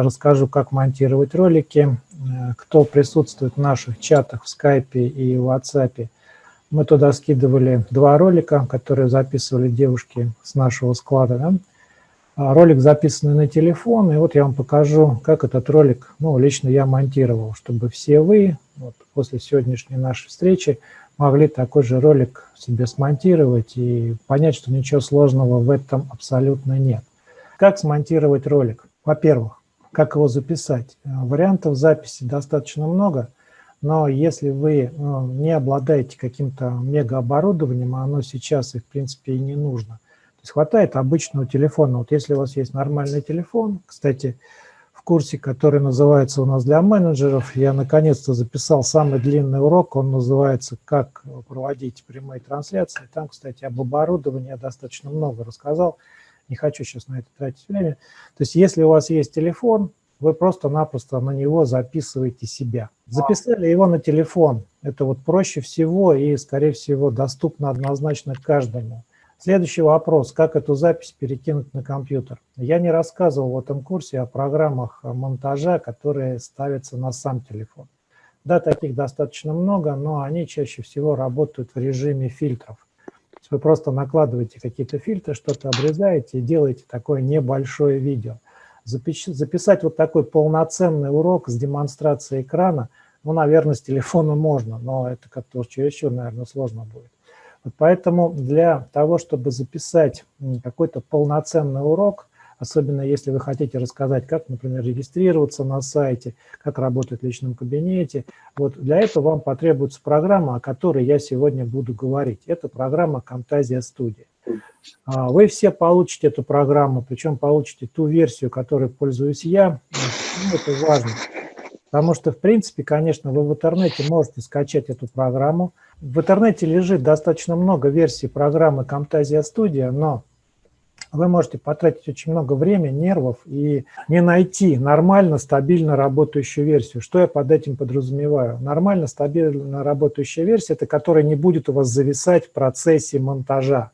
расскажу, как монтировать ролики. Э, кто присутствует в наших чатах в скайпе и в WhatsApp, мы туда скидывали два ролика, которые записывали девушки с нашего склада. Да? А, ролик записанный на телефон, и вот я вам покажу, как этот ролик, ну, лично я монтировал, чтобы все вы вот, после сегодняшней нашей встречи могли такой же ролик себе смонтировать и понять, что ничего сложного в этом абсолютно нет. Как смонтировать ролик? Во-первых, как его записать? Э, вариантов записи достаточно много, но если вы ну, не обладаете каким-то мегаоборудованием, а оно сейчас и в принципе и не нужно, то есть хватает обычного телефона. Вот если у вас есть нормальный телефон, кстати, в курсе, который называется у нас для менеджеров, я наконец-то записал самый длинный урок, он называется «Как проводить прямые трансляции». Там, кстати, об оборудовании я достаточно много рассказал, не хочу сейчас на это тратить время. То есть если у вас есть телефон, вы просто-напросто на него записываете себя. Записали его на телефон, это вот проще всего и, скорее всего, доступно однозначно каждому. Следующий вопрос, как эту запись перекинуть на компьютер. Я не рассказывал в этом курсе о программах монтажа, которые ставятся на сам телефон. Да, таких достаточно много, но они чаще всего работают в режиме фильтров. Вы просто накладываете какие-то фильтры, что-то обрезаете и делаете такое небольшое видео. Записать вот такой полноценный урок с демонстрацией экрана, ну, наверное, с телефона можно, но это как-то чересчур, наверное, сложно будет. Вот поэтому для того, чтобы записать какой-то полноценный урок, особенно если вы хотите рассказать, как, например, регистрироваться на сайте, как работать в личном кабинете, вот для этого вам потребуется программа, о которой я сегодня буду говорить. Это программа Camtasia Studio. А, вы все получите эту программу, причем получите ту версию, которой пользуюсь я. Ну, это важно. Потому что, в принципе, конечно, вы в интернете можете скачать эту программу. В интернете лежит достаточно много версий программы Camtasia Studio, но вы можете потратить очень много времени, нервов и не найти нормально, стабильно работающую версию. Что я под этим подразумеваю? Нормально, стабильно работающая версия – это которая не будет у вас зависать в процессе монтажа.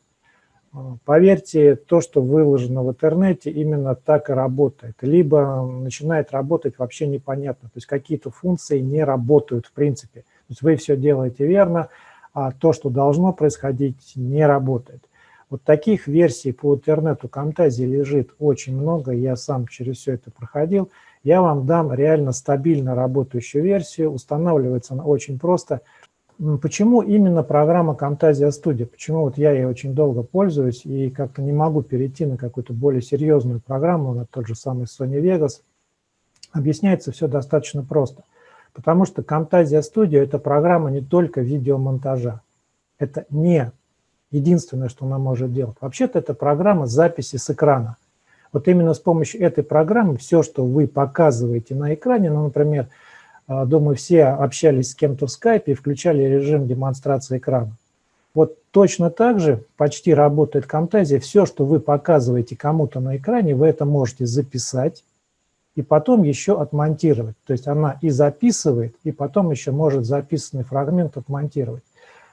Поверьте, то, что выложено в интернете, именно так и работает. Либо начинает работать вообще непонятно, то есть какие-то функции не работают в принципе. То есть вы все делаете верно, а то, что должно происходить, не работает. Вот таких версий по интернету Camtasia лежит очень много, я сам через все это проходил. Я вам дам реально стабильно работающую версию, устанавливается она очень просто – Почему именно программа Camtasia Studio? Почему вот я ей очень долго пользуюсь и как-то не могу перейти на какую-то более серьезную программу, на тот же самый Sony Vegas? Объясняется все достаточно просто. Потому что Camtasia Studio – это программа не только видеомонтажа. Это не единственное, что она может делать. Вообще-то это программа записи с экрана. Вот именно с помощью этой программы все, что вы показываете на экране, ну, например, а, думаю, все общались с кем-то в скайпе и включали режим демонстрации экрана. Вот точно так же почти работает Camtasia. Все, что вы показываете кому-то на экране, вы это можете записать и потом еще отмонтировать. То есть она и записывает, и потом еще может записанный фрагмент отмонтировать.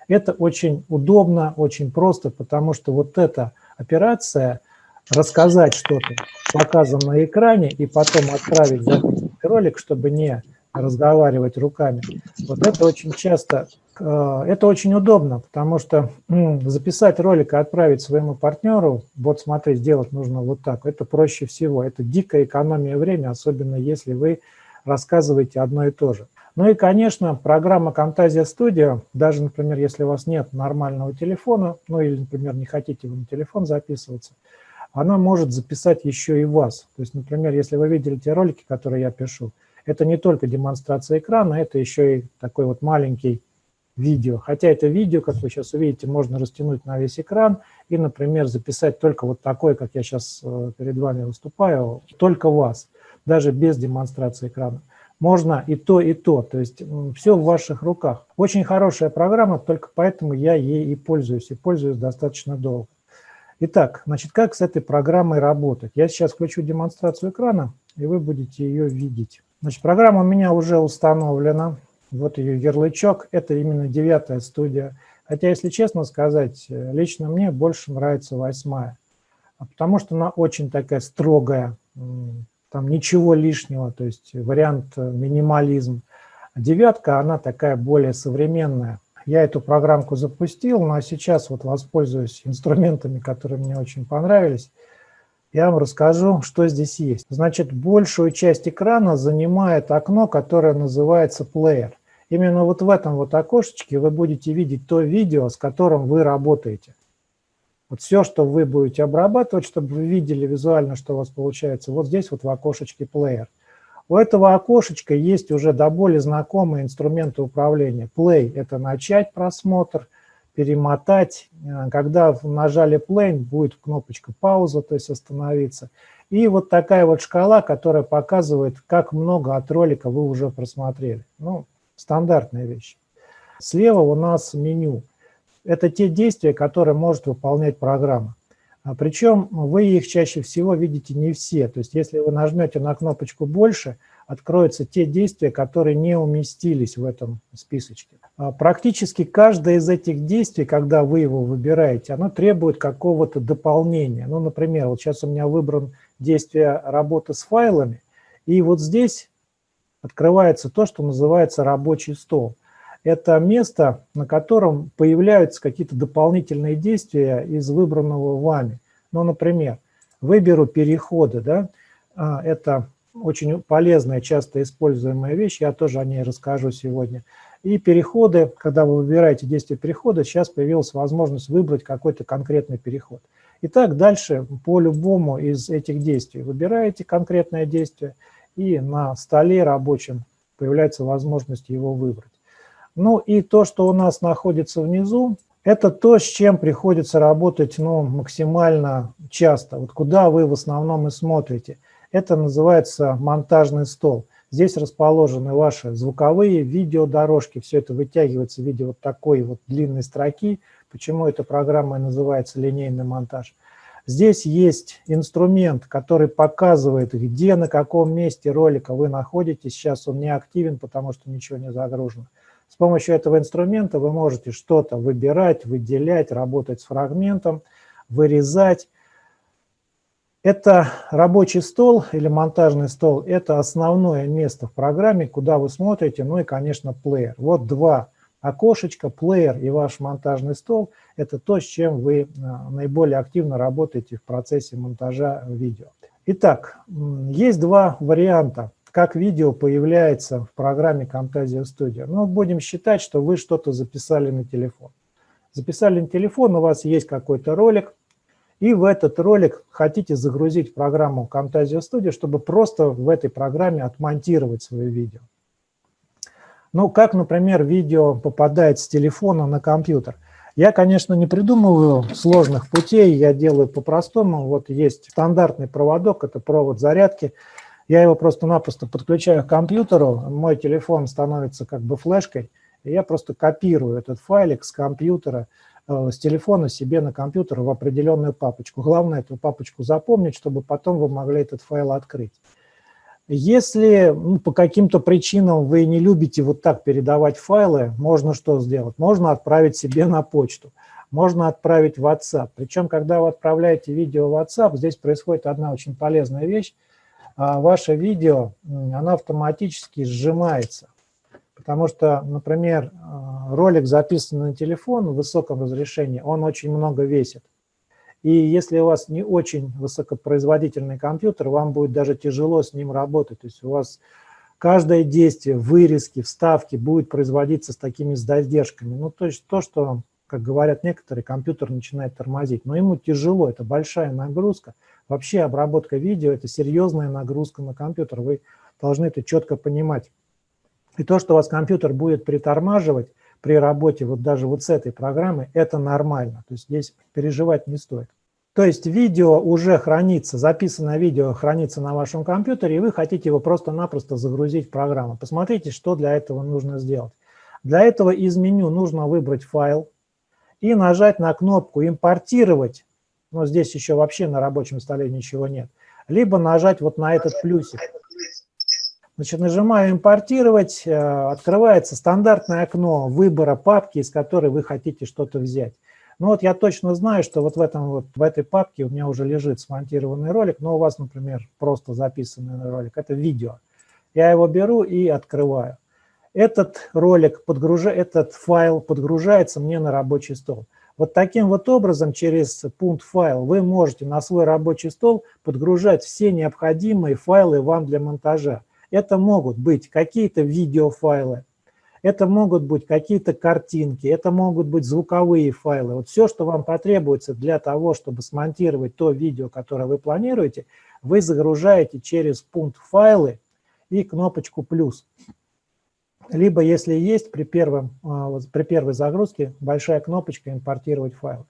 Это очень удобно, очень просто, потому что вот эта операция, рассказать что-то, показан на экране, и потом отправить ролик, чтобы не разговаривать руками. Вот это очень часто, э, это очень удобно, потому что записать ролик и отправить своему партнеру, вот смотри, сделать нужно вот так, это проще всего. Это дикая экономия времени, особенно если вы рассказываете одно и то же. Ну и, конечно, программа Camtasia Studio, даже, например, если у вас нет нормального телефона, ну или, например, не хотите вы на телефон записываться, она может записать еще и вас. То есть, например, если вы видели те ролики, которые я пишу, это не только демонстрация экрана, это еще и такой вот маленький видео. Хотя это видео, как вы сейчас увидите, можно растянуть на весь экран и, например, записать только вот такой, как я сейчас э, перед вами выступаю, только вас, даже без демонстрации экрана. Можно и то, и то, то есть все в ваших руках. Очень хорошая программа, только поэтому я ей и пользуюсь, и пользуюсь достаточно долго. Итак, значит, как с этой программой работать? Я сейчас включу демонстрацию экрана, и вы будете ее видеть. Значит, программа у меня уже установлена. Вот ее ярлычок. Это именно девятая студия. Хотя, если честно сказать, лично мне больше нравится восьмая. Потому что она очень такая строгая. Там ничего лишнего, то есть вариант э, минимализм. Девятка, она такая более современная. Я эту программку запустил, но сейчас вот воспользуюсь инструментами, которые мне очень понравились. Я вам расскажу, что здесь есть. Значит, большую часть экрана занимает окно, которое называется Player. Именно вот в этом вот окошечке вы будете видеть то видео, с которым вы работаете. Вот все, что вы будете обрабатывать, чтобы вы видели визуально, что у вас получается, вот здесь вот в окошечке Player. У этого окошечка есть уже до боли знакомые инструменты управления. Play – это начать просмотр, перемотать. Э, когда нажали play, будет кнопочка пауза, то есть остановиться. И вот такая вот шкала, которая показывает, как много от ролика вы уже просмотрели. Ну, стандартная вещь. Слева у нас меню. Это те действия, которые может выполнять программа. А причем вы их чаще всего видите не все. То есть если вы нажмете на кнопочку «Больше», откроются те действия, которые не уместились в этом списочке. А практически каждое из этих действий, когда вы его выбираете, оно требует какого-то дополнения. Ну, например, вот сейчас у меня выбран действие работы с файлами, и вот здесь открывается то, что называется рабочий стол это место, на котором появляются какие-то дополнительные действия из выбранного вами. Ну, например, выберу переходы, да, а, это очень полезная, часто используемая вещь, я тоже о ней расскажу сегодня. И переходы, когда вы выбираете действие перехода, сейчас появилась возможность выбрать какой-то конкретный переход. Итак, дальше по любому из этих действий выбираете конкретное действие, и на столе рабочем появляется возможность его выбрать. Ну и то, что у нас находится внизу, это то, с чем приходится работать ну, максимально часто. Вот куда вы в основном и смотрите. Это называется монтажный стол. Здесь расположены ваши звуковые, видеодорожки. Все это вытягивается в виде вот такой вот длинной строки. Почему эта программа называется линейный монтаж? Здесь есть инструмент, который показывает, где, на каком месте ролика вы находитесь. Сейчас он не активен, потому что ничего не загружено. С помощью этого инструмента вы можете что-то выбирать, выделять, работать с фрагментом, вырезать. Это рабочий стол или монтажный стол, это основное место в программе, куда вы смотрите, ну и, конечно, плеер. Вот два окошечка, плеер и ваш монтажный стол – это то, с чем вы а, наиболее активно работаете в процессе монтажа видео. Итак, есть два варианта как видео появляется в программе Camtasia Studio. Ну, будем считать, что вы что-то записали на телефон. Записали на телефон, у вас есть какой-то ролик, и в этот ролик хотите загрузить программу Camtasia Studio, чтобы просто в этой программе отмонтировать свое видео. Ну, как, например, видео попадает с телефона на компьютер. Я, конечно, не придумываю сложных путей, я делаю по-простому. Вот есть стандартный проводок, это провод зарядки. Я его просто-напросто подключаю к компьютеру, мой телефон становится как бы флешкой, и я просто копирую этот файлик с компьютера, э, с телефона себе на компьютер в определенную папочку. Главное эту папочку запомнить, чтобы потом вы могли этот файл открыть. Если ну, по каким-то причинам вы не любите вот так передавать файлы, можно что сделать? Можно отправить себе на почту, можно отправить в WhatsApp. Причем, когда вы отправляете видео в WhatsApp, здесь происходит одна очень полезная вещь. А ваше видео, оно автоматически сжимается. Потому что, например, а, ролик записан на телефон в высоком разрешении, он очень много весит. И если у вас не очень высокопроизводительный компьютер, вам будет даже тяжело с ним работать. То есть у вас каждое действие, вырезки, вставки будет производиться с такими задержками. Ну, то есть то, что, как говорят некоторые, компьютер начинает тормозить. Но ему тяжело, это большая нагрузка. Вообще обработка видео – это серьезная нагрузка на компьютер, вы должны это четко понимать. И то, что у вас компьютер будет притормаживать при работе вот даже вот с этой программой, это нормально. То есть здесь переживать не стоит. То есть видео уже хранится, записанное видео хранится на вашем компьютере, и вы хотите его просто-напросто загрузить в программу. Посмотрите, что для этого нужно сделать. Для этого из меню нужно выбрать файл и нажать на кнопку «Импортировать» но здесь еще вообще на рабочем столе ничего нет, либо нажать вот на этот плюсик. Значит, нажимаю «Импортировать», э, открывается стандартное окно выбора папки, из которой вы хотите что-то взять. Ну вот я точно знаю, что вот в, этом вот, в этой папке у меня уже лежит смонтированный ролик, но у вас, например, просто записанный ролик, это видео. Я его беру и открываю. Этот ролик, подгруж... этот файл подгружается мне на рабочий стол. Вот таким вот образом через пункт файл вы можете на свой рабочий стол подгружать все необходимые файлы вам для монтажа. Это могут быть какие-то видеофайлы, это могут быть какие-то картинки, это могут быть звуковые файлы. Вот все, что вам потребуется для того, чтобы смонтировать то видео, которое вы планируете, вы загружаете через пункт «Файлы» и кнопочку «Плюс». Либо, если есть, при, первом, а, при первой загрузке большая кнопочка «Импортировать файл».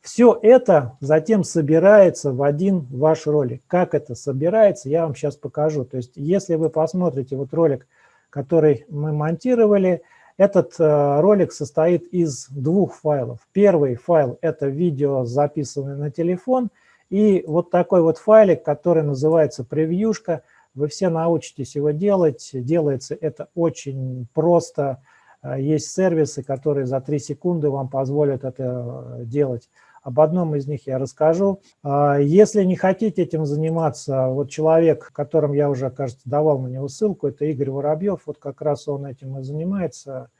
Все это затем собирается в один ваш ролик. Как это собирается, я вам сейчас покажу. То есть, если вы посмотрите вот ролик, который мы монтировали, этот э, ролик состоит из двух файлов. Первый файл – это видео, записанное на телефон, и вот такой вот файлик, который называется «Превьюшка», вы все научитесь его делать. Делается это очень просто. Э, есть сервисы, которые за 3 секунды вам позволят это э, делать. Об одном из них я расскажу. Э, если не хотите этим заниматься, вот человек, которым я уже, кажется, давал на него ссылку, это Игорь Воробьев, вот как раз он этим и занимается.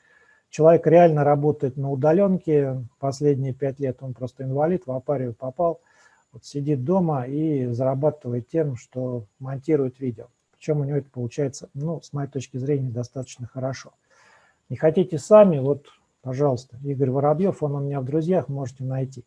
Человек реально работает на удаленке последние пять лет, он просто инвалид, в апарию попал вот сидит дома и зарабатывает тем, что монтирует видео. Причем у него это получается, ну, с моей точки зрения, достаточно хорошо. Не хотите сами, вот, пожалуйста, Игорь Воробьев, он у меня в друзьях, можете найти.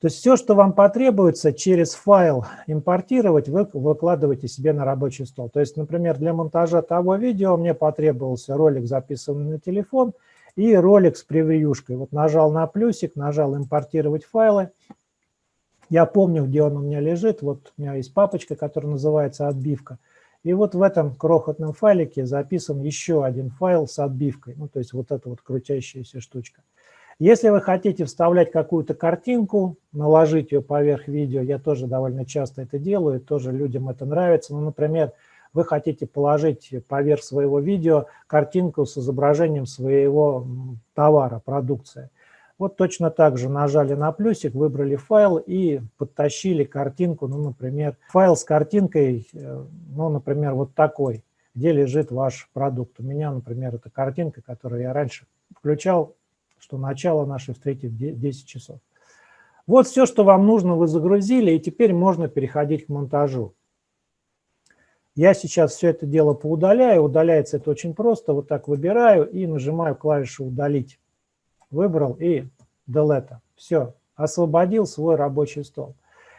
То есть все, что вам потребуется через файл импортировать, вы выкладываете себе на рабочий стол. То есть, например, для монтажа того видео мне потребовался ролик, записанный на телефон, и ролик с превьюшкой. Вот нажал на плюсик, нажал импортировать файлы, я помню, где он у меня лежит. Вот у меня есть папочка, которая называется «Отбивка». И вот в этом крохотном файлике записан еще один файл с отбивкой. Ну, то есть вот эта вот крутящаяся штучка. Если вы хотите вставлять какую-то картинку, наложить ее поверх видео, я тоже довольно часто это делаю, тоже людям это нравится. Ну, например, вы хотите положить поверх своего видео картинку с изображением своего товара, продукции. Вот точно так же нажали на плюсик, выбрали файл и подтащили картинку, ну, например, файл с картинкой, э, ну, например, вот такой, где лежит ваш продукт. У меня, например, это картинка, которую я раньше включал, что начало нашей встречи в 10 часов. Вот все, что вам нужно, вы загрузили, и теперь можно переходить к монтажу. Я сейчас все это дело поудаляю, удаляется это очень просто, вот так выбираю и нажимаю клавишу «Удалить» выбрал и delete. Все, освободил свой рабочий стол.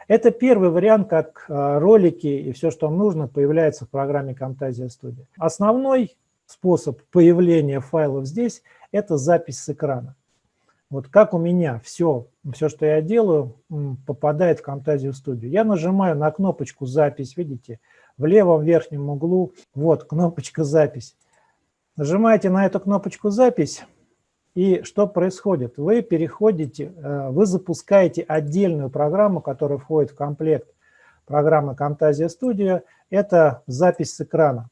Это первый вариант, как э, ролики и все, что нужно, появляется в программе Camtasia Studio. Основной способ появления файлов здесь – это запись с экрана. Вот как у меня все, все, что я делаю, попадает в Camtasia Studio. Я нажимаю на кнопочку «Запись», видите, в левом верхнем углу, вот кнопочка «Запись». Нажимаете на эту кнопочку «Запись», и что происходит? Вы переходите, э, вы запускаете отдельную программу, которая входит в комплект программы Camtasia Studio. Это запись с экрана.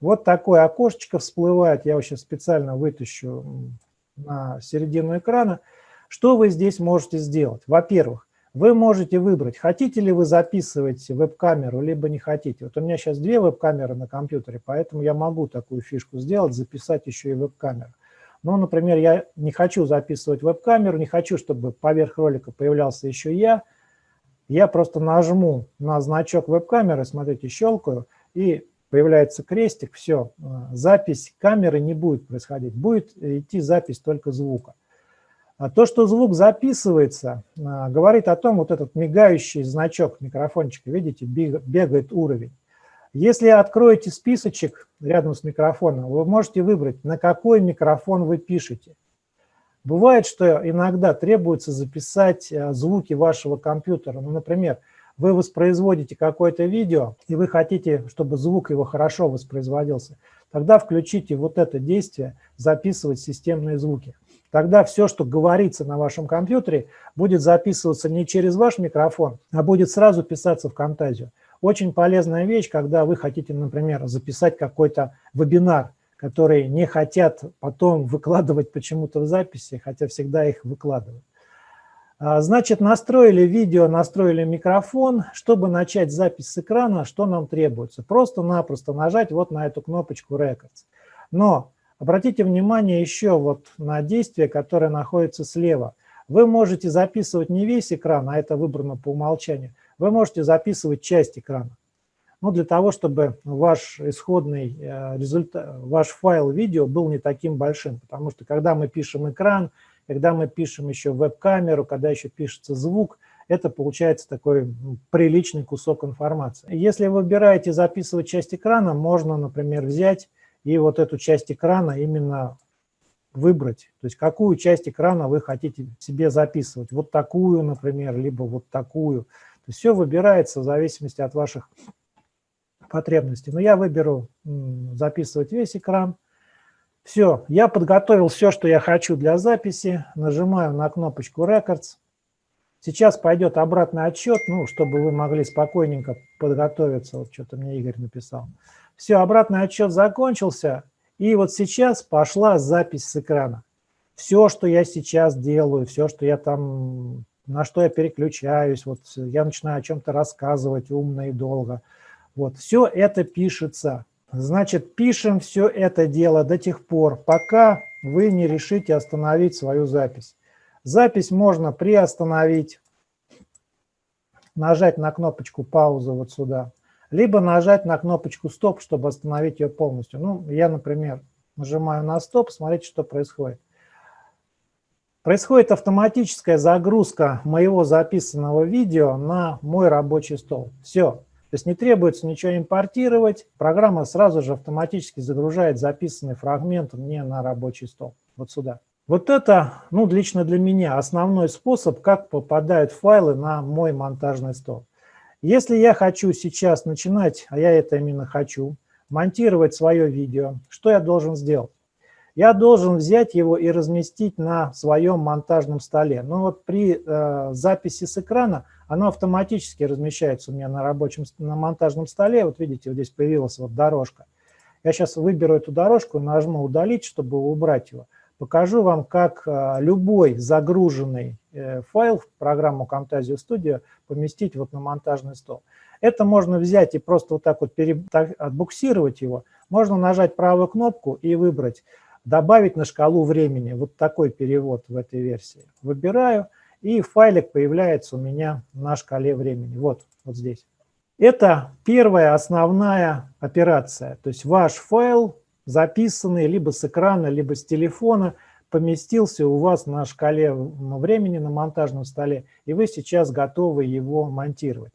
Вот такое окошечко всплывает. Я его сейчас специально вытащу на середину экрана. Что вы здесь можете сделать? Во-первых, вы можете выбрать, хотите ли вы записывать веб-камеру, либо не хотите. Вот у меня сейчас две веб-камеры на компьютере, поэтому я могу такую фишку сделать, записать еще и веб-камеру. Ну, например, я не хочу записывать веб-камеру, не хочу, чтобы поверх ролика появлялся еще я. Я просто нажму на значок веб-камеры, смотрите, щелкаю, и появляется крестик, все, запись камеры не будет происходить, будет идти запись только звука. А то, что звук записывается, э, говорит о том, вот этот мигающий значок микрофончика, видите, бегает уровень. Если откроете списочек рядом с микрофоном, вы можете выбрать, на какой микрофон вы пишете. Бывает, что иногда требуется записать э, звуки вашего компьютера. Ну, например, вы воспроизводите какое-то видео, и вы хотите, чтобы звук его хорошо воспроизводился. Тогда включите вот это действие «Записывать системные звуки». Тогда все, что говорится на вашем компьютере, будет записываться не через ваш микрофон, а будет сразу писаться в Camtasia. Очень полезная вещь, когда вы хотите, например, записать какой-то вебинар, который не хотят потом выкладывать почему-то в записи, хотя всегда их выкладывают. А, значит, настроили видео, настроили микрофон. Чтобы начать запись с экрана, что нам требуется? Просто-напросто нажать вот на эту кнопочку Records. Но обратите внимание еще вот на действие, которое находится слева. Вы можете записывать не весь экран, а это выбрано по умолчанию. Вы можете записывать часть экрана. Ну, для того, чтобы ваш исходный э, результат, ваш файл видео был не таким большим. Потому что когда мы пишем экран, когда мы пишем еще веб-камеру, когда еще пишется звук, это получается такой приличный кусок информации. Если вы выбираете записывать часть экрана, можно, например, взять и вот эту часть экрана именно выбрать. То есть какую часть экрана вы хотите себе записывать. Вот такую, например, либо вот такую. Все выбирается в зависимости от ваших потребностей. Но я выберу записывать весь экран. Все, я подготовил все, что я хочу для записи. Нажимаю на кнопочку Records. Сейчас пойдет обратный отчет, ну, чтобы вы могли спокойненько подготовиться. Вот что-то мне Игорь написал. Все, обратный отчет закончился. И вот сейчас пошла запись с экрана. Все, что я сейчас делаю, все, что я там, на что я переключаюсь, вот я начинаю о чем-то рассказывать умно и долго. Вот, все это пишется. Значит, пишем все это дело до тех пор, пока вы не решите остановить свою запись. Запись можно приостановить, нажать на кнопочку паузы вот сюда, либо нажать на кнопочку стоп, чтобы остановить ее полностью. Ну, я, например, нажимаю на стоп, смотрите, что происходит. Происходит автоматическая загрузка моего записанного видео на мой рабочий стол. Все, то есть не требуется ничего импортировать, программа сразу же автоматически загружает записанный фрагмент мне на рабочий стол, вот сюда. Вот это, ну, лично для меня основной способ, как попадают файлы на мой монтажный стол. Если я хочу сейчас начинать, а я это именно хочу, монтировать свое видео, что я должен сделать? Я должен взять его и разместить на своем монтажном столе. Но вот при э, записи с экрана оно автоматически размещается у меня на рабочем, на монтажном столе. Вот видите, вот здесь появилась вот дорожка. Я сейчас выберу эту дорожку, нажму «Удалить», чтобы убрать его. Покажу вам, как а, любой загруженный э, файл в программу Camtasia Studio поместить вот на монтажный стол. Это можно взять и просто вот так вот отбуксировать его. Можно нажать правую кнопку и выбрать «Добавить на шкалу времени». Вот такой перевод в этой версии. Выбираю – и файлик появляется у меня на шкале времени. Вот, вот здесь. Это первая основная операция. То есть ваш файл, записанный либо с экрана, либо с телефона, поместился у вас на шкале времени, на монтажном столе, и вы сейчас готовы его монтировать.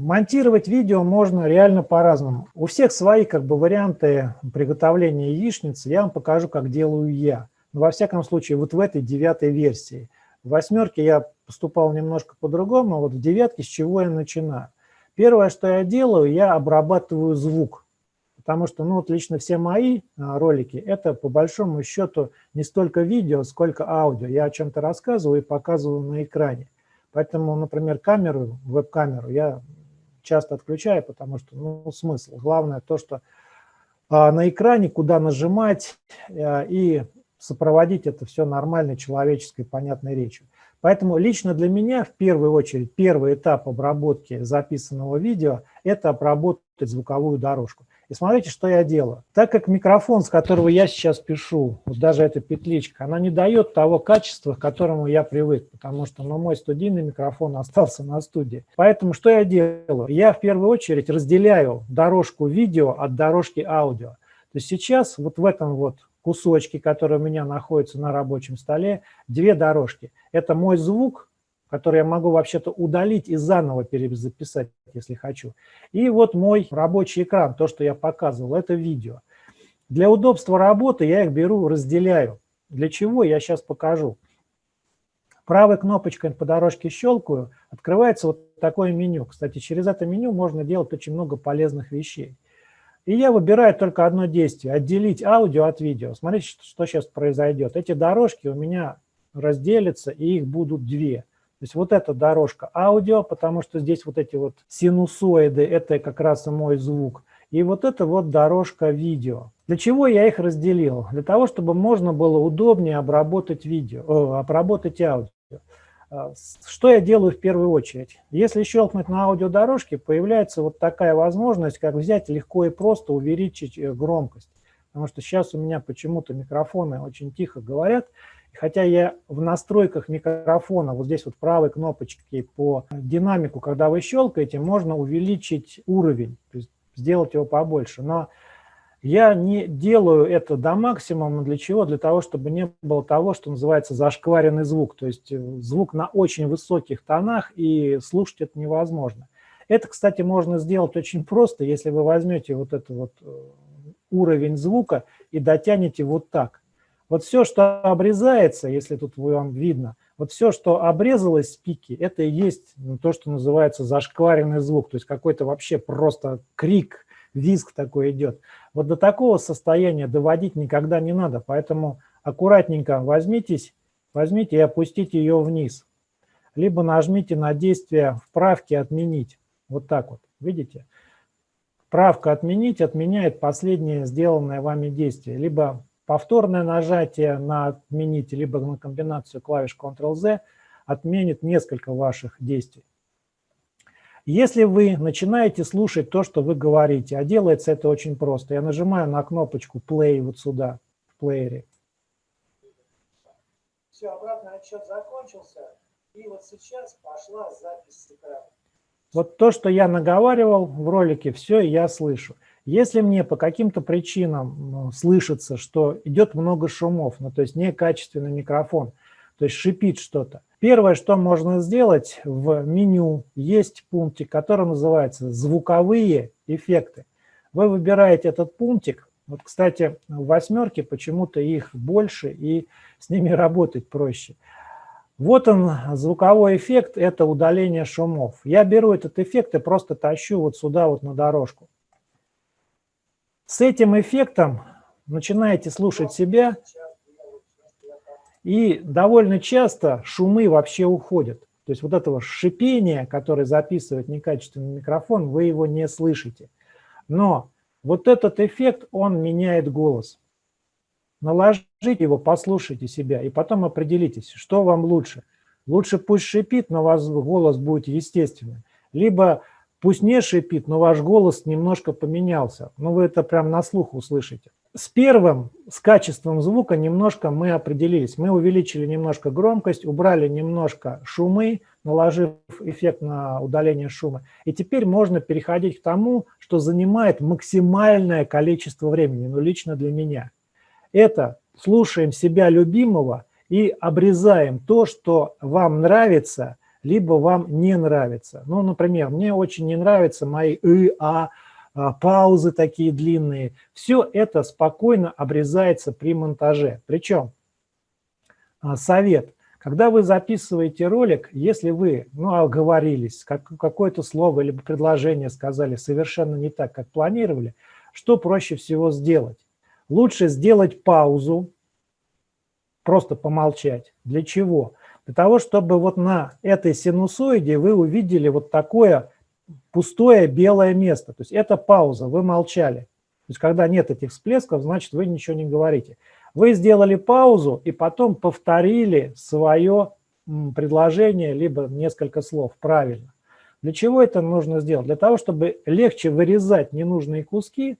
Монтировать видео можно реально по-разному. У всех свои как бы варианты приготовления яичницы. Я вам покажу, как делаю я. Но во всяком случае, вот в этой девятой версии – в восьмерке я поступал немножко по-другому, вот в девятке с чего я начинаю? Первое, что я делаю, я обрабатываю звук. Потому что, ну вот лично все мои а, ролики, это по большому счету не столько видео, сколько аудио. Я о чем-то рассказываю и показываю на экране. Поэтому, например, камеру, веб-камеру я часто отключаю, потому что, ну, смысл. Главное то, что а, на экране, куда нажимать, а, и сопроводить это все нормальной человеческой понятной речью. Поэтому лично для меня в первую очередь первый этап обработки записанного видео – это обработать звуковую дорожку. И смотрите, что я делаю. Так как микрофон, с которого я сейчас пишу, вот даже эта петличка, она не дает того качества, к которому я привык, потому что ну, мой студийный микрофон остался на студии. Поэтому что я делаю? Я в первую очередь разделяю дорожку видео от дорожки аудио. То есть сейчас вот в этом вот кусочки, которые у меня находятся на рабочем столе, две дорожки. Это мой звук, который я могу вообще-то удалить и заново перезаписать, если хочу. И вот мой рабочий экран, то, что я показывал, это видео. Для удобства работы я их беру, разделяю. Для чего, я сейчас покажу. Правой кнопочкой по дорожке щелкаю, открывается вот такое меню. Кстати, через это меню можно делать очень много полезных вещей. И я выбираю только одно действие – отделить аудио от видео. Смотрите, что, сейчас произойдет. Эти дорожки у меня разделятся, и их будут две. То есть вот эта дорожка аудио, потому что здесь вот эти вот синусоиды – это как раз и мой звук. И вот это вот дорожка видео. Для чего я их разделил? Для того, чтобы можно было удобнее обработать видео, о, обработать аудио. А, что я делаю в первую очередь? Если щелкнуть на аудиодорожке, появляется вот такая возможность, как взять легко и просто увеличить э, громкость. Потому что сейчас у меня почему-то микрофоны очень тихо говорят, Хотя я в настройках микрофона, вот здесь вот правой кнопочки по динамику, когда вы щелкаете, можно увеличить уровень, то есть сделать его побольше. Но я не делаю это до максимума. Для чего? Для того, чтобы не было того, что называется зашкваренный звук. То есть э, звук на очень высоких тонах, и слушать это невозможно. Это, кстати, можно сделать очень просто, если вы возьмете вот этот вот э, уровень звука и дотянете вот так. Вот все, что обрезается, если тут вам видно, вот все, что обрезалось с пики, это и есть ну, то, что называется зашкваренный звук, то есть какой-то вообще просто крик, визг такой идет. Вот до такого состояния доводить никогда не надо, поэтому аккуратненько возьмитесь, возьмите и опустите ее вниз. Либо нажмите на действие вправки «Отменить». Вот так вот, видите? Правка «Отменить» отменяет последнее сделанное вами действие. Либо Повторное нажатие на «Отменить» либо на комбинацию клавиш Ctrl-Z отменит несколько ваших действий. Если вы начинаете слушать то, что вы говорите, а делается это очень просто, я нажимаю на кнопочку Play вот сюда, в плеере. Все, обратный отчет закончился, и вот сейчас пошла запись с экрана. Вот то, что я наговаривал в ролике, все я слышу. Если мне по каким-то причинам слышится, что идет много шумов, ну, то есть некачественный микрофон, то есть шипит что-то, первое, что можно сделать в меню, есть пунктик, который называется «Звуковые эффекты». Вы выбираете этот пунктик, вот, кстати, в восьмерке почему-то их больше, и с ними работать проще. Вот он, звуковой эффект, это удаление шумов. Я беру этот эффект и просто тащу вот сюда вот на дорожку. С этим эффектом начинаете слушать себя, и довольно часто шумы вообще уходят. То есть вот этого шипения, которое записывает некачественный микрофон, вы его не слышите. Но вот этот эффект, он меняет голос. Наложите его, послушайте себя, и потом определитесь, что вам лучше. Лучше пусть шипит, но у вас голос будет естественным. Либо Пусть не шипит, но ваш голос немножко поменялся. Ну, вы это прям на слух услышите. С первым, с качеством звука немножко мы определились. Мы увеличили немножко громкость, убрали немножко шумы, наложив эффект на удаление шума. И теперь можно переходить к тому, что занимает максимальное количество времени, ну, лично для меня. Это слушаем себя любимого и обрезаем то, что вам нравится, либо вам не нравится. Ну, например, мне очень не нравятся мои «ы», «а», а паузы такие длинные. Все это спокойно обрезается при монтаже. Причем а, совет. Когда вы записываете ролик, если вы ну, оговорились, как, какое-то слово или предложение сказали совершенно не так, как планировали, что проще всего сделать? Лучше сделать паузу, просто помолчать. Для чего? Для того, чтобы вот на этой синусоиде вы увидели вот такое пустое белое место. То есть это пауза, вы молчали. То есть когда нет этих всплесков, значит вы ничего не говорите. Вы сделали паузу и потом повторили свое предложение, либо несколько слов правильно. Для чего это нужно сделать? Для того, чтобы легче вырезать ненужные куски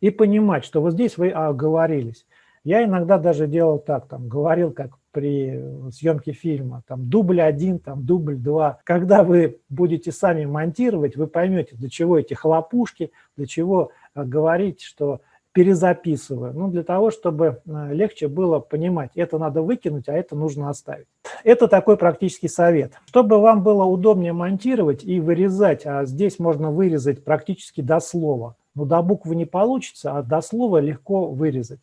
и понимать, что вот здесь вы оговорились. Я иногда даже делал так, там, говорил как при съемке фильма, там дубль один, там дубль два. Когда вы будете сами монтировать, вы поймете, для чего эти хлопушки, для чего э, говорить, что перезаписываю. Ну, для того, чтобы э, легче было понимать, это надо выкинуть, а это нужно оставить. Это такой практический совет. Чтобы вам было удобнее монтировать и вырезать, а здесь можно вырезать практически до слова. Но до буквы не получится, а до слова легко вырезать.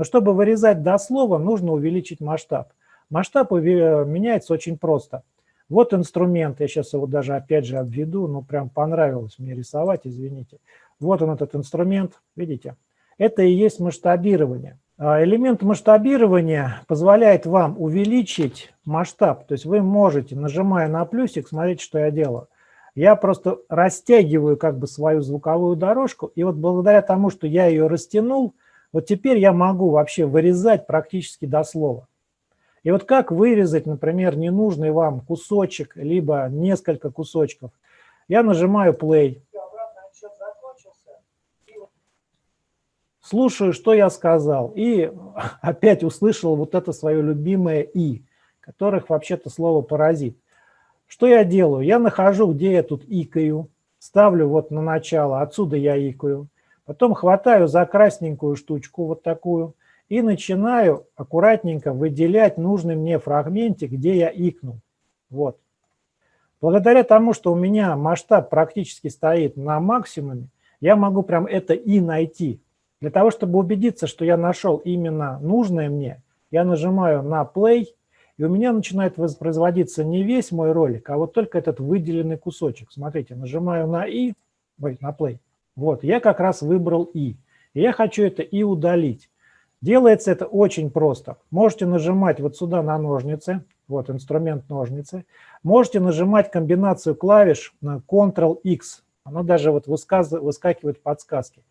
Но чтобы вырезать до слова, нужно увеличить масштаб. Масштаб меняется очень просто. Вот инструмент, я сейчас его даже опять же обведу, ну прям понравилось мне рисовать, извините. Вот он этот инструмент, видите? Это и есть масштабирование. А элемент масштабирования позволяет вам увеличить масштаб. То есть вы можете, нажимая на плюсик, смотрите, что я делаю. Я просто растягиваю как бы свою звуковую дорожку, и вот благодаря тому, что я ее растянул, вот теперь я могу вообще вырезать практически до слова. И вот как вырезать, например, ненужный вам кусочек, либо несколько кусочков. Я нажимаю play. Слушаю, что я сказал. И опять услышал вот это свое любимое «и», которых вообще-то слово «паразит». Что я делаю? Я нахожу, где я тут икаю, ставлю вот на начало, отсюда я икаю. Потом хватаю за красненькую штучку, вот такую, и начинаю аккуратненько выделять нужный мне фрагментик, где я икнул. Вот. Благодаря тому, что у меня масштаб практически стоит на максимуме, я могу прям это и найти. Для того, чтобы убедиться, что я нашел именно нужное мне, я нажимаю на play, и у меня начинает воспроизводиться не весь мой ролик, а вот только этот выделенный кусочек. Смотрите, нажимаю на и, ой, на play. Вот, я как раз выбрал и. Я хочу это и удалить. Делается это очень просто. Можете нажимать вот сюда на ножницы, вот инструмент ножницы. Можете нажимать комбинацию клавиш на Ctrl-X. Оно даже вот выскакивает подсказки.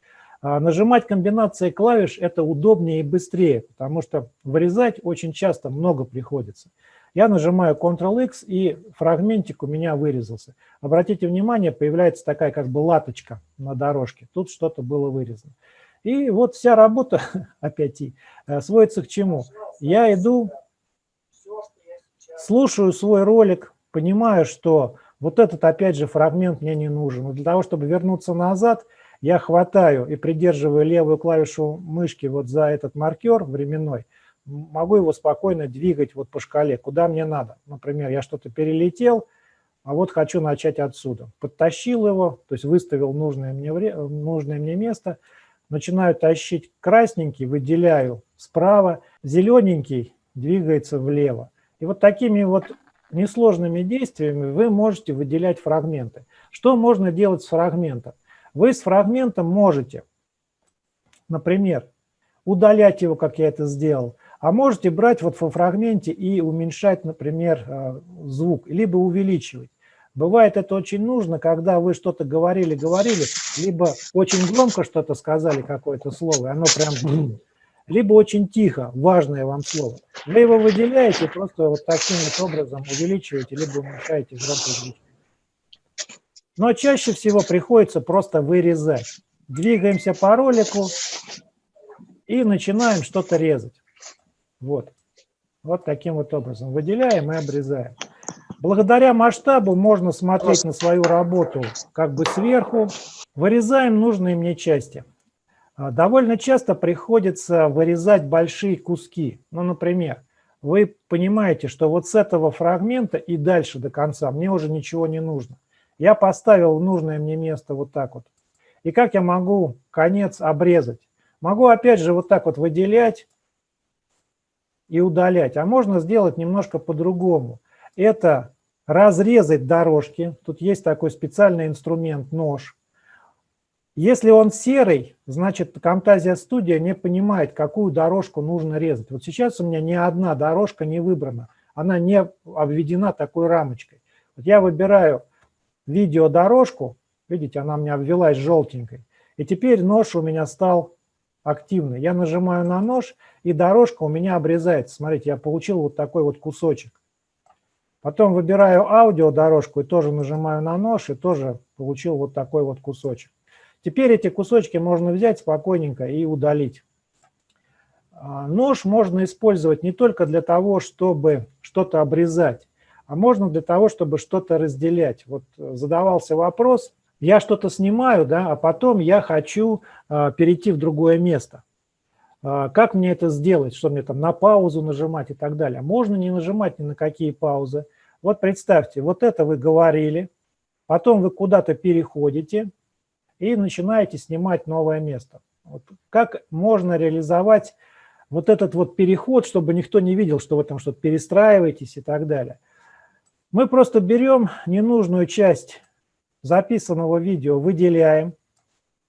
А нажимать комбинации клавиш – это удобнее и быстрее, потому что вырезать очень часто много приходится. Я нажимаю Ctrl-X, и фрагментик у меня вырезался. Обратите внимание, появляется такая как бы латочка на дорожке. Тут что-то было вырезано. И вот вся работа, опять и, э, сводится к чему? Я иду, слушаю свой ролик, понимаю, что вот этот, опять же, фрагмент мне не нужен. Но для того, чтобы вернуться назад, я хватаю и придерживаю левую клавишу мышки вот за этот маркер временной, могу его спокойно двигать вот по шкале, куда мне надо. Например, я что-то перелетел, а вот хочу начать отсюда. Подтащил его, то есть выставил нужное мне, нужное мне место – начинаю тащить красненький, выделяю справа, зелененький двигается влево. И вот такими вот несложными действиями вы можете выделять фрагменты. Что можно делать с фрагментом? Вы с фрагментом можете, например, удалять его, как я это сделал, а можете брать вот во фрагменте и уменьшать, например, э, звук, либо увеличивать. Бывает это очень нужно, когда вы что-то говорили-говорили, либо очень громко что-то сказали, какое-то слово, и оно прям... Либо очень тихо, важное вам слово. Вы его выделяете, просто вот таким вот образом увеличиваете, либо уменьшаете громкость. Но чаще всего приходится просто вырезать. Двигаемся по ролику и начинаем что-то резать. Вот. Вот таким вот образом. Выделяем и обрезаем. Благодаря масштабу можно смотреть на свою работу как бы сверху. Вырезаем нужные мне части. А, довольно часто приходится вырезать большие куски. Ну, например, вы понимаете, что вот с этого фрагмента и дальше до конца мне уже ничего не нужно. Я поставил нужное мне место вот так вот. И как я могу конец обрезать? Могу опять же вот так вот выделять и удалять. А можно сделать немножко по-другому это разрезать дорожки. Тут есть такой специальный инструмент, нож. Если он серый, значит, Camtasia Studio не понимает, какую дорожку нужно резать. Вот сейчас у меня ни одна дорожка не выбрана. Она не обведена такой рамочкой. Вот я выбираю видеодорожку, видите, она у меня обвелась желтенькой. И теперь нож у меня стал активный. Я нажимаю на нож, и дорожка у меня обрезается. Смотрите, я получил вот такой вот кусочек. Потом выбираю аудиодорожку и тоже нажимаю на нож, и тоже получил вот такой вот кусочек. Теперь эти кусочки можно взять спокойненько и удалить. А, нож можно использовать не только для того, чтобы что-то обрезать, а можно для того, чтобы что-то разделять. Вот задавался вопрос, я что-то снимаю, да, а потом я хочу а, перейти в другое место. А, как мне это сделать? Что мне там на паузу нажимать и так далее? Можно не нажимать ни на какие паузы. Вот представьте, вот это вы говорили, потом вы куда-то переходите и начинаете снимать новое место. Вот как можно реализовать вот этот вот переход, чтобы никто не видел, что вы там что-то перестраиваетесь и так далее. Мы просто берем ненужную часть записанного видео, выделяем.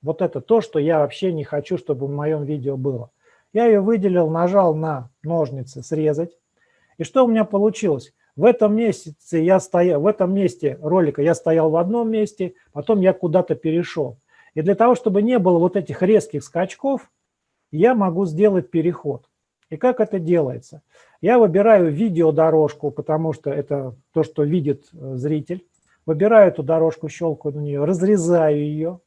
Вот это то, что я вообще не хочу, чтобы в моем видео было. Я ее выделил, нажал на ножницы «Срезать». И что у меня получилось? В этом месяце я стоял, в этом месте ролика я стоял в одном месте, потом я куда-то перешел. И для того, чтобы не было вот этих резких скачков, я могу сделать переход. И как это делается? Я выбираю видеодорожку, потому что это то, что видит э, зритель. Выбираю эту дорожку, щелкаю на нее, разрезаю ее.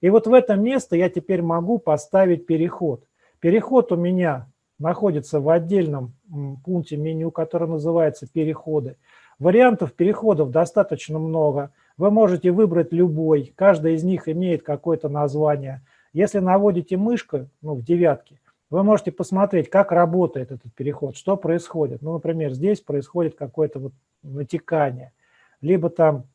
И вот в это место я теперь могу поставить переход. Переход у меня находится в отдельном пункте меню, который называется «Переходы». Вариантов переходов достаточно много. Вы можете выбрать любой, каждый из них имеет какое-то название. Если наводите мышкой, ну, в девятке, вы можете посмотреть, как работает этот переход, что происходит. Ну, например, здесь происходит какое-то вот натекание, либо там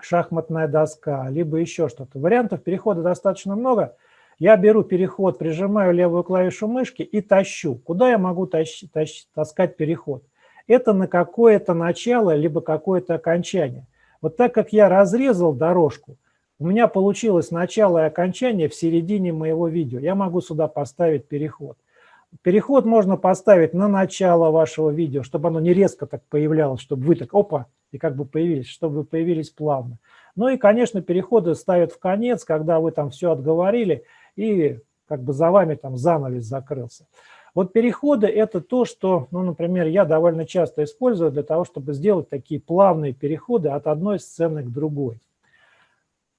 шахматная доска, либо еще что-то. Вариантов перехода достаточно много. Я беру переход, прижимаю левую клавишу мышки и тащу. Куда я могу тащ, тащ, таскать переход? Это на какое-то начало, либо какое-то окончание. Вот так как я разрезал дорожку, у меня получилось начало и окончание в середине моего видео. Я могу сюда поставить переход. Переход можно поставить на начало вашего видео, чтобы оно не резко так появлялось, чтобы вы так, опа, и как бы появились, чтобы вы появились плавно. Ну и, конечно, переходы ставят в конец, когда вы там все отговорили, и как бы за вами там занавес закрылся. Вот переходы – это то, что, ну, например, я довольно часто использую для того, чтобы сделать такие плавные переходы от одной сцены к другой.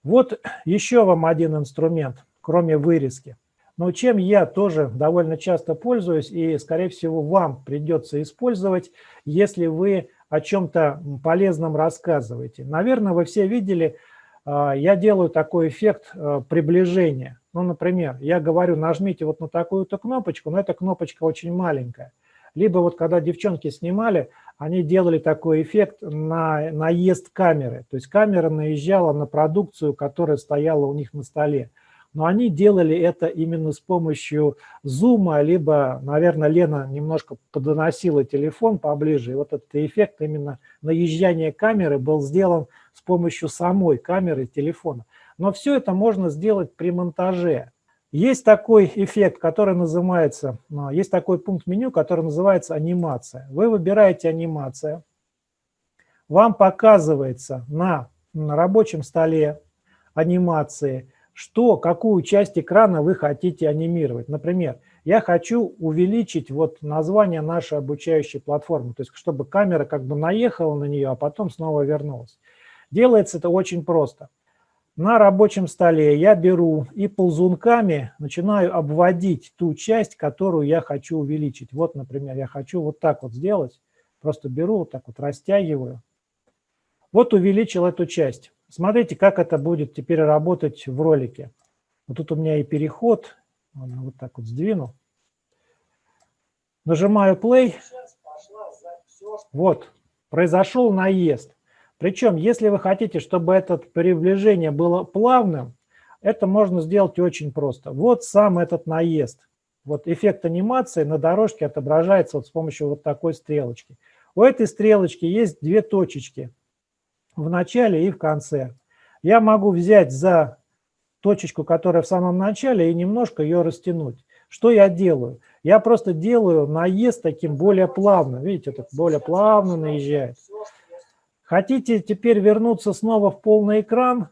Вот еще вам один инструмент, кроме вырезки. Но чем я тоже довольно часто пользуюсь и, скорее всего, вам придется использовать, если вы о чем-то полезном рассказываете. Наверное, вы все видели, а, я делаю такой эффект а, приближения. Ну, например, я говорю, нажмите вот на такую-то кнопочку, но эта кнопочка очень маленькая. Либо вот когда девчонки снимали, они делали такой эффект на наезд камеры. То есть камера наезжала на продукцию, которая стояла у них на столе. Но они делали это именно с помощью зума, либо, наверное, Лена немножко подоносила телефон поближе. И вот этот эффект именно наезжания камеры был сделан с помощью самой камеры телефона. Но все это можно сделать при монтаже. Есть такой эффект, который называется, а, есть такой пункт меню, который называется анимация. Вы выбираете анимация, вам показывается на, на рабочем столе анимации, что, какую часть экрана вы хотите анимировать. Например, я хочу увеличить вот название нашей обучающей платформы, то есть чтобы камера как бы наехала на нее, а потом снова вернулась. Делается это очень просто. На рабочем столе я беру и ползунками начинаю обводить ту часть, которую я хочу увеличить. Вот, например, я хочу вот так вот сделать. Просто беру, вот так вот растягиваю. Вот увеличил эту часть. Смотрите, как это будет теперь работать в ролике. Вот тут у меня и переход. Вот так вот сдвину. Нажимаю play. Вот, произошел наезд. Причем, если вы хотите, чтобы это приближение было плавным, это можно сделать очень просто. Вот сам этот наезд. Вот эффект анимации на дорожке отображается вот с помощью вот такой стрелочки. У этой стрелочки есть две точечки в начале и в конце. Я могу взять за точечку, которая в самом начале, и немножко ее растянуть. Что я делаю? Я просто делаю наезд таким более плавно. Видите, так более плавно наезжает. Хотите теперь вернуться снова в полный экран?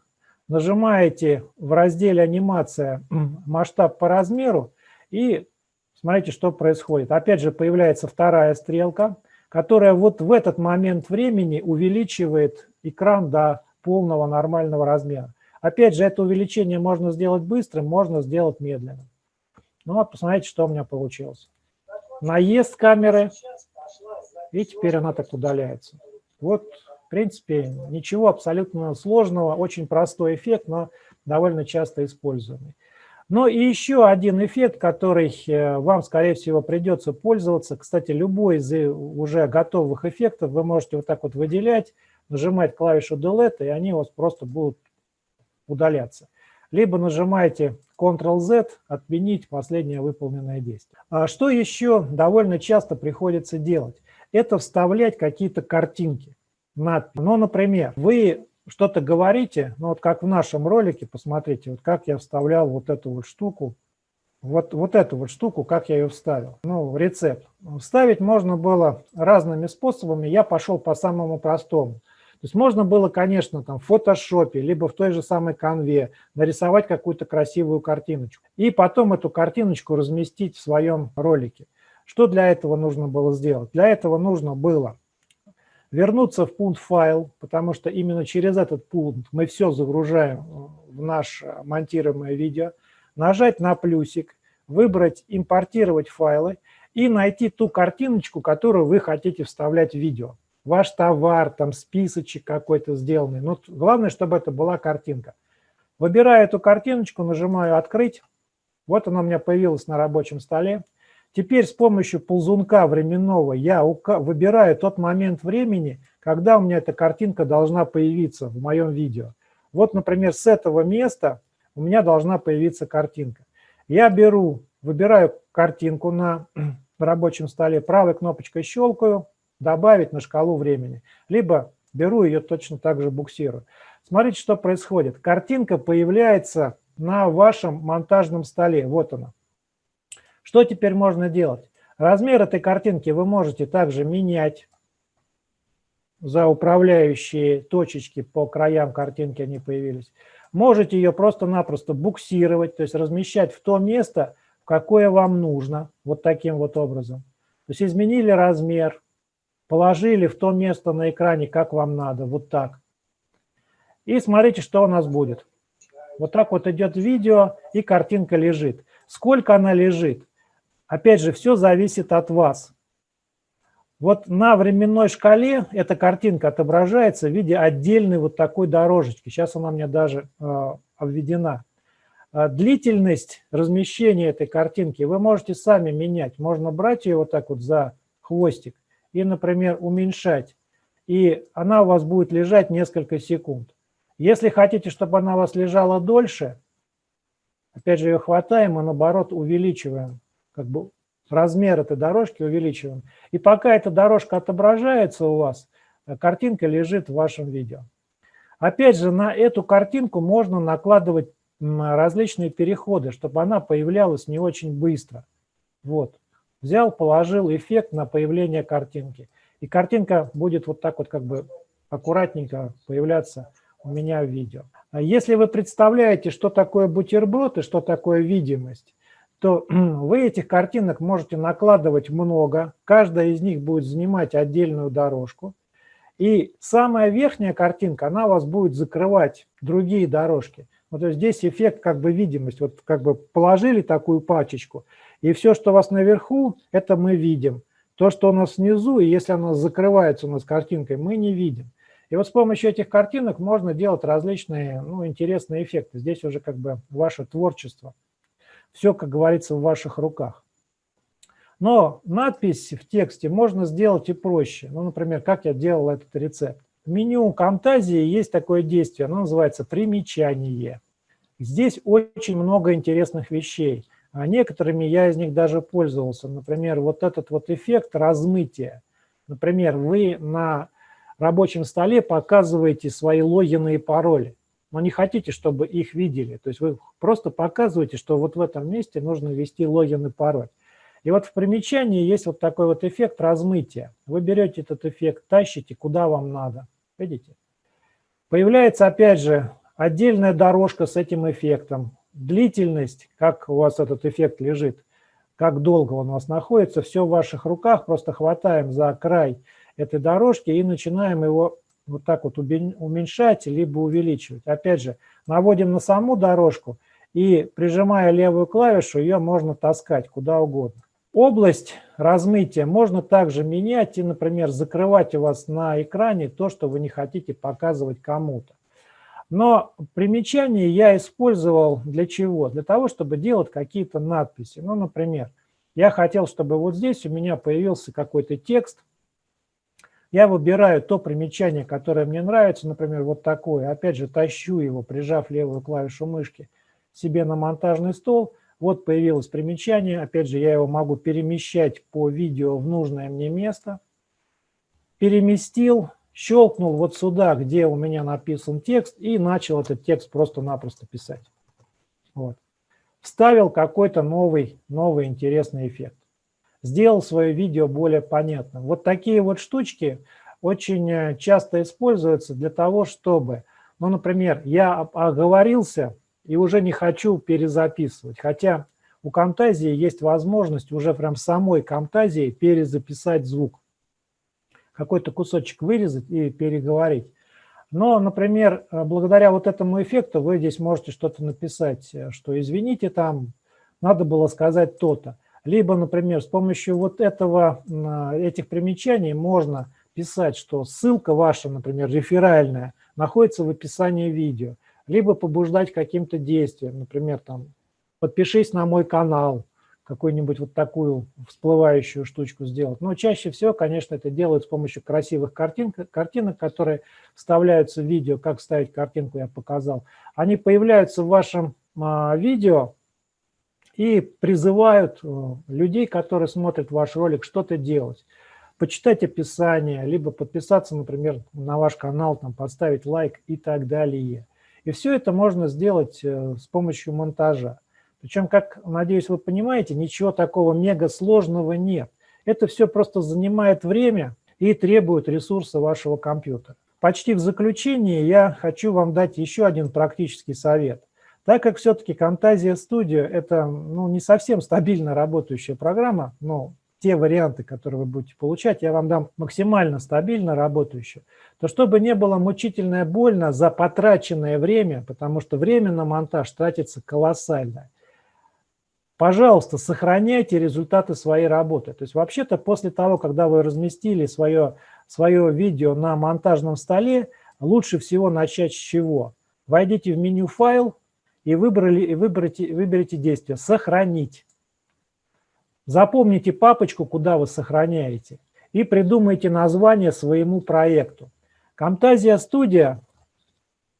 Нажимаете в разделе «Анимация» масштаб по размеру и смотрите, что происходит. Опять же появляется вторая стрелка, которая вот в этот момент времени увеличивает экран до полного нормального размера. Опять же, это увеличение можно сделать быстрым, можно сделать медленным. Ну вот, посмотрите, что у меня получилось. Наезд камеры, и теперь она так удаляется. Вот в принципе, ничего абсолютно сложного, очень простой эффект, но довольно часто используемый. Ну и еще один эффект, который э, вам, скорее всего, придется пользоваться. Кстати, любой из уже готовых эффектов вы можете вот так вот выделять, нажимать клавишу Delete, и они у вас просто будут удаляться. Либо нажимаете Ctrl-Z, отменить последнее выполненное действие. А что еще довольно часто приходится делать? Это вставлять какие-то картинки надпись. Ну, например, вы что-то говорите, ну вот как в нашем ролике, посмотрите, вот как я вставлял вот эту вот штуку, вот, вот эту вот штуку, как я ее вставил, ну, рецепт. Вставить можно было разными способами, я пошел по самому простому. То есть можно было, конечно, там в фотошопе, либо в той же самой конве нарисовать какую-то красивую картиночку. И потом эту картиночку разместить в своем ролике. Что для этого нужно было сделать? Для этого нужно было вернуться в пункт файл, потому что именно через этот пункт мы все загружаем в наше монтируемое видео, нажать на плюсик, выбрать «Импортировать файлы» и найти ту картиночку, которую вы хотите вставлять в видео. Ваш товар, там списочек какой-то сделанный. Но главное, чтобы это была картинка. Выбираю эту картиночку, нажимаю «Открыть». Вот она у меня появилась на рабочем столе. Теперь с помощью ползунка временного я выбираю тот момент времени, когда у меня эта картинка должна появиться в моем видео. Вот, например, с этого места у меня должна появиться картинка. Я беру, выбираю картинку на рабочем столе, правой кнопочкой щелкаю, добавить на шкалу времени. Либо беру ее точно так же буксирую. Смотрите, что происходит. Картинка появляется на вашем монтажном столе. Вот она. Что теперь можно делать? Размер этой картинки вы можете также менять. За управляющие точечки по краям картинки они появились. Можете ее просто-напросто буксировать, то есть размещать в то место, в какое вам нужно, вот таким вот образом. То есть изменили размер, положили в то место на экране, как вам надо, вот так. И смотрите, что у нас будет. Вот так вот идет видео, и картинка лежит. Сколько она лежит? Опять же, все зависит от вас. Вот на временной шкале эта картинка отображается в виде отдельной вот такой дорожечки. Сейчас она мне даже э, обведена. А длительность размещения этой картинки вы можете сами менять. Можно брать ее вот так вот за хвостик и, например, уменьшать. И она у вас будет лежать несколько секунд. Если хотите, чтобы она у вас лежала дольше, опять же ее хватаем и наоборот увеличиваем как бы размер этой дорожки увеличиваем. И пока эта дорожка отображается у вас, э, картинка лежит в вашем видео. Опять же, на эту картинку можно накладывать различные переходы, чтобы она появлялась не очень быстро. Вот. Взял, положил эффект на появление картинки. И картинка будет вот так вот как бы аккуратненько появляться у меня в видео. А если вы представляете, что такое бутерброд и что такое видимость, то вы этих картинок можете накладывать много, каждая из них будет занимать отдельную дорожку, и самая верхняя картинка, она у вас будет закрывать другие дорожки. Вот есть здесь эффект как бы видимость, вот как бы положили такую пачечку, и все, что у вас наверху, это мы видим. То, что у нас внизу, и если оно закрывается у нас картинкой, мы не видим. И вот с помощью этих картинок можно делать различные ну, интересные эффекты. Здесь уже как бы ваше творчество. Все, как говорится, в ваших руках. Но надпись в тексте можно сделать и проще. Ну, например, как я делал этот рецепт. В меню Camtasia есть такое действие, оно называется «Примечание». Здесь очень много интересных вещей. А некоторыми я из них даже пользовался. Например, вот этот вот эффект размытия. Например, вы на рабочем столе показываете свои логины и пароли но не хотите, чтобы их видели. То есть вы просто показываете, что вот в этом месте нужно ввести логин и пароль. И вот в примечании есть вот такой вот эффект размытия. Вы берете этот эффект, тащите куда вам надо. Видите? Появляется опять же отдельная дорожка с этим эффектом. Длительность, как у вас этот эффект лежит, как долго он у вас находится, все в ваших руках. Просто хватаем за край этой дорожки и начинаем его вот так вот уменьшать, либо увеличивать. Опять же, наводим на саму дорожку и, прижимая левую клавишу, ее можно таскать куда угодно. Область размытия можно также менять и, например, закрывать у вас на экране то, что вы не хотите показывать кому-то. Но примечание я использовал для чего? Для того, чтобы делать какие-то надписи. Ну, например, я хотел, чтобы вот здесь у меня появился какой-то текст, я выбираю то примечание, которое мне нравится, например, вот такое. Опять же, тащу его, прижав левую клавишу мышки себе на монтажный стол. Вот появилось примечание. Опять же, я его могу перемещать по видео в нужное мне место. Переместил, щелкнул вот сюда, где у меня написан текст, и начал этот текст просто-напросто писать. Вот. Вставил какой-то новый, новый интересный эффект сделал свое видео более понятным. Вот такие вот штучки очень э, часто используются для того, чтобы, ну, например, я оговорился и уже не хочу перезаписывать, хотя у Camtasia есть возможность уже прям самой Camtasia перезаписать звук. Какой-то кусочек вырезать и переговорить. Но, например, э, благодаря вот этому эффекту вы здесь можете что-то написать, э, что извините, там надо было сказать то-то. Либо, например, с помощью вот этого, этих примечаний можно писать, что ссылка ваша, например, реферальная, находится в описании видео. Либо побуждать каким-то действием, например, там, подпишись на мой канал, какую-нибудь вот такую всплывающую штучку сделать. Но чаще всего, конечно, это делают с помощью красивых картин, картинок, которые вставляются в видео. Как ставить картинку я показал. Они появляются в вашем а, видео и призывают э, людей, которые смотрят ваш ролик, что-то делать. Почитать описание, либо подписаться, например, на ваш канал, там, поставить лайк и так далее. И все это можно сделать э, с помощью монтажа. Причем, как, надеюсь, вы понимаете, ничего такого мега сложного нет. Это все просто занимает время и требует ресурса вашего компьютера. Почти в заключение я хочу вам дать еще один практический совет. Так как все-таки Camtasia Studio – это ну, не совсем стабильно работающая программа, но те варианты, которые вы будете получать, я вам дам максимально стабильно работающую, то чтобы не было мучительно больно за потраченное время, потому что время на монтаж тратится колоссально, пожалуйста, сохраняйте результаты своей работы. То есть вообще-то после того, когда вы разместили свое, свое видео на монтажном столе, лучше всего начать с чего? Войдите в меню «Файл» и, выбрали, и выберите, выберите действие «Сохранить». Запомните папочку, куда вы сохраняете, и придумайте название своему проекту. Camtasia Studio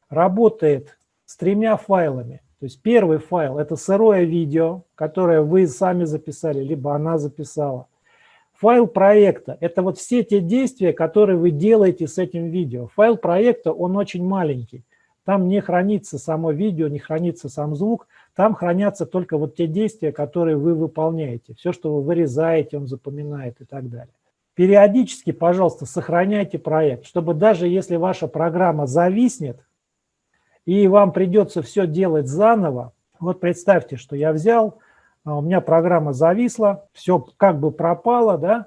работает с тремя файлами. То есть первый файл – это сырое видео, которое вы сами записали, либо она записала. Файл проекта – это вот все те действия, которые вы делаете с этим видео. Файл проекта, он очень маленький. Там не хранится само видео, не хранится сам звук, там хранятся только вот те действия, которые вы выполняете. Все, что вы вырезаете, он запоминает и так далее. Периодически, пожалуйста, сохраняйте проект, чтобы даже если ваша программа зависнет, и вам придется все делать заново. Вот представьте, что я взял, а, у меня программа зависла, все как бы пропало, да,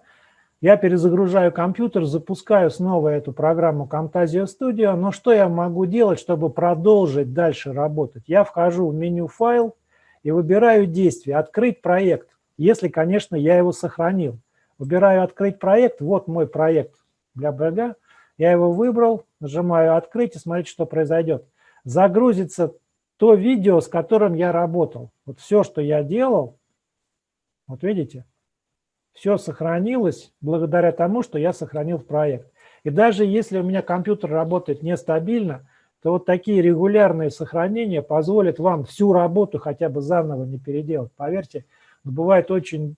я перезагружаю компьютер, запускаю снова эту программу Camtasia Studio, но что я могу делать, чтобы продолжить дальше работать? Я вхожу в меню «Файл» и выбираю действие «Открыть проект», если, конечно, я его сохранил. Выбираю «Открыть проект», вот мой проект для бля я его выбрал, нажимаю «Открыть» и смотрите, что произойдет загрузится то видео, с которым я работал. Вот все, что я делал, вот видите, все сохранилось благодаря тому, что я сохранил проект. И даже если у меня компьютер работает нестабильно, то вот такие регулярные сохранения позволят вам всю работу хотя бы заново не переделать. Поверьте, бывает очень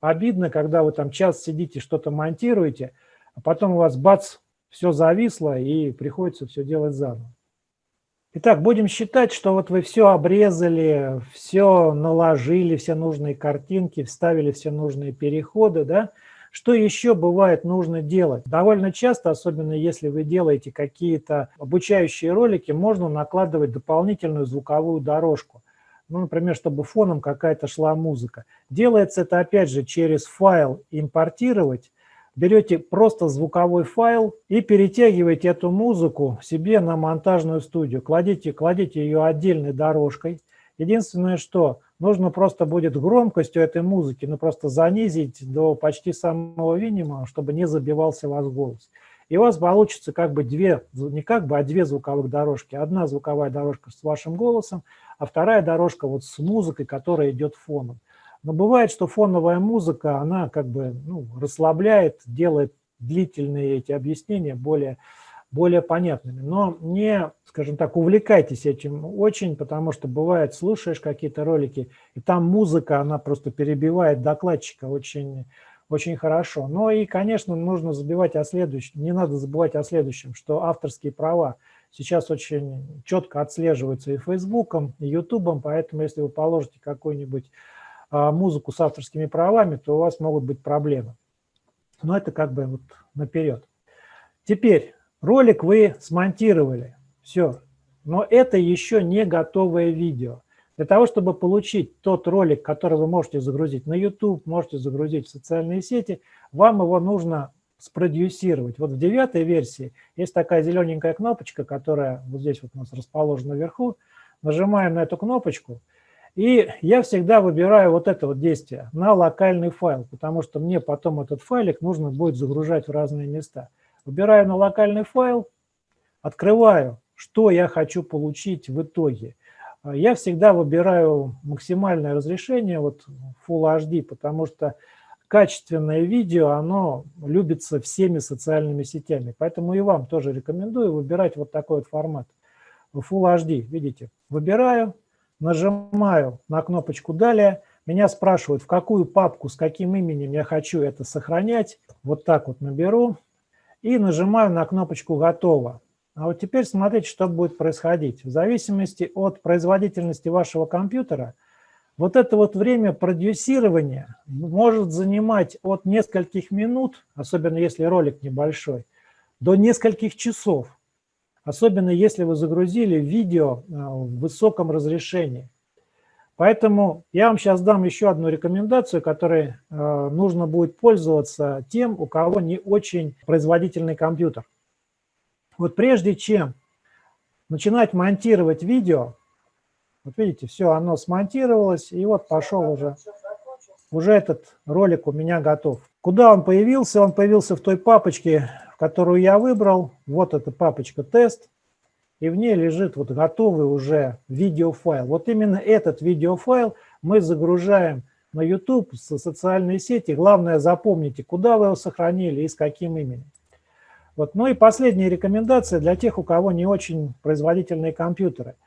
обидно, когда вы там час сидите, что-то монтируете, а потом у вас бац, все зависло и приходится все делать заново. Итак, будем считать, что вот вы все обрезали, все наложили, все нужные картинки, вставили все нужные переходы, да? Что еще бывает нужно делать? Довольно часто, особенно если вы делаете какие-то обучающие ролики, можно накладывать дополнительную звуковую дорожку. Ну, например, чтобы фоном какая-то шла музыка. Делается это, опять же, через файл «Импортировать», берете просто звуковой файл и перетягиваете эту музыку себе на монтажную студию. Кладите, кладите ее отдельной дорожкой. Единственное, что нужно просто будет громкость у этой музыки, ну просто занизить до почти самого минимума, чтобы не забивался у вас голос. И у вас получится как бы две, не как бы, а две звуковых дорожки. Одна звуковая дорожка с вашим голосом, а вторая дорожка вот с музыкой, которая идет фоном. Но бывает, что фоновая музыка, она как бы ну, расслабляет, делает длительные эти объяснения более, более понятными. Но не, скажем так, увлекайтесь этим очень, потому что бывает, слушаешь какие-то ролики, и там музыка, она просто перебивает докладчика очень, очень хорошо. Но и, конечно, нужно забивать о следующем, не надо забывать о следующем, что авторские права сейчас очень четко отслеживаются и Фейсбуком, и Ютубом, поэтому если вы положите какой-нибудь музыку с авторскими правами, то у вас могут быть проблемы. Но это как бы вот наперед. Теперь ролик вы смонтировали, все. Но это еще не готовое видео. Для того, чтобы получить тот ролик, который вы можете загрузить на YouTube, можете загрузить в социальные сети, вам его нужно спродюсировать. Вот в девятой версии есть такая зелененькая кнопочка, которая вот здесь вот у нас расположена вверху. Нажимаем на эту кнопочку, и я всегда выбираю вот это вот действие на локальный файл, потому что мне потом этот файлик нужно будет загружать в разные места. Выбираю на локальный файл, открываю, что я хочу получить в итоге. Я всегда выбираю максимальное разрешение, вот Full HD, потому что качественное видео, оно любится всеми социальными сетями. Поэтому и вам тоже рекомендую выбирать вот такой вот формат. Full HD, видите, выбираю, нажимаю на кнопочку «Далее», меня спрашивают, в какую папку, с каким именем я хочу это сохранять. Вот так вот наберу и нажимаю на кнопочку «Готово». А вот теперь смотрите, что будет происходить. В зависимости от производительности вашего компьютера – вот это вот время продюсирования может занимать от нескольких минут, особенно если ролик небольшой, до нескольких часов. Особенно если вы загрузили видео э, в высоком разрешении. Поэтому я вам сейчас дам еще одну рекомендацию, которой э, нужно будет пользоваться тем, у кого не очень производительный компьютер. Вот прежде чем начинать монтировать видео, вот видите, все, оно смонтировалось, и вот пошел уже, уже этот ролик у меня готов. Куда он появился? Он появился в той папочке, которую я выбрал. Вот эта папочка «Тест», и в ней лежит вот готовый уже видеофайл. Вот именно этот видеофайл мы загружаем на YouTube, со социальные сети. Главное, запомните, куда вы его сохранили и с каким именем. Вот. Ну и последняя рекомендация для тех, у кого не очень производительные компьютеры –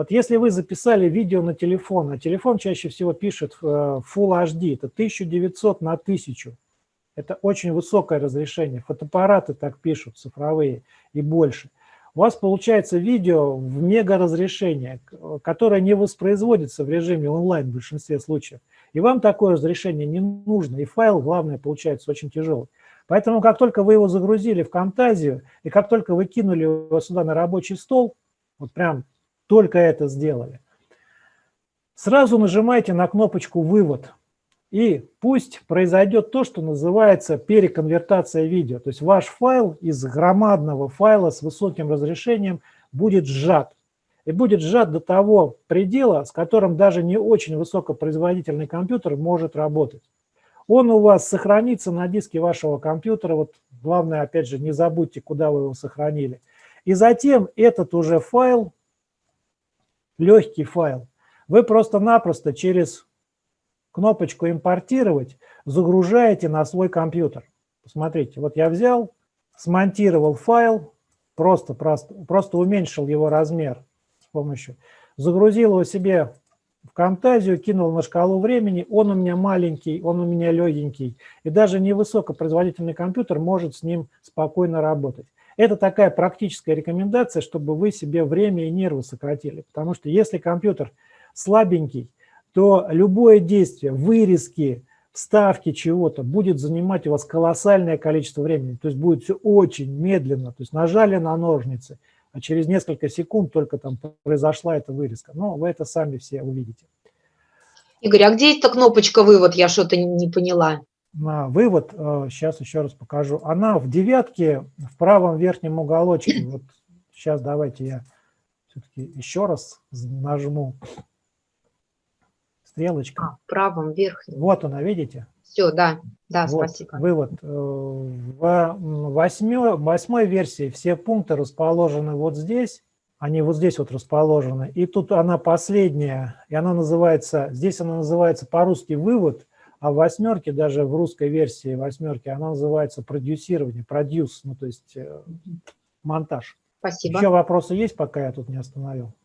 вот если вы записали видео на телефон, а телефон чаще всего пишет э, Full HD, это 1900 на 1000. Это очень высокое разрешение. Фотоаппараты так пишут, цифровые и больше. У вас получается видео в мега разрешение, которое не воспроизводится в режиме онлайн в большинстве случаев. И вам такое разрешение не нужно. И файл, главное, получается очень тяжелый. Поэтому как только вы его загрузили в Camtasia, и как только вы кинули его сюда на рабочий стол, вот прям только это сделали. Сразу нажимайте на кнопочку «Вывод». И пусть произойдет то, что называется переконвертация видео. То есть ваш файл из громадного файла с высоким разрешением будет сжат. И будет сжат до того предела, с которым даже не очень высокопроизводительный компьютер может работать. Он у вас сохранится на диске вашего компьютера. Вот главное, опять же, не забудьте, куда вы его сохранили. И затем этот уже файл легкий файл, вы просто-напросто через кнопочку «Импортировать» загружаете на свой компьютер. Посмотрите, вот я взял, смонтировал файл, просто, просто, просто уменьшил его размер с помощью, загрузил его себе в Camtasia, кинул на шкалу времени, он у меня маленький, он у меня легенький, и даже невысокопроизводительный компьютер может с ним спокойно работать. Это такая практическая рекомендация, чтобы вы себе время и нервы сократили. Потому что если компьютер слабенький, то любое действие, вырезки, вставки чего-то будет занимать у вас колоссальное количество времени. То есть будет все очень медленно. То есть нажали на ножницы, а через несколько секунд только там произошла эта вырезка. Но вы это сами все увидите. Игорь, а где эта кнопочка «Вывод»? Я что-то не поняла на вывод, сейчас э, еще раз покажу. Она в девятке, в правом верхнем уголочке. Вот сейчас давайте я все-таки еще раз нажму стрелочкой. А, в правом верхнем. Вот она, видите? Все, да, да, вот, спасибо. Вывод. Э, в восьмой, восьмой версии все пункты расположены вот здесь. Они вот здесь вот расположены. И тут она последняя, и она называется, здесь она называется по-русски «вывод», а в восьмерке, даже в русской версии восьмерки, она называется продюсирование, продюс, ну то есть э, монтаж. Спасибо. Еще вопросы есть, пока я тут не остановил?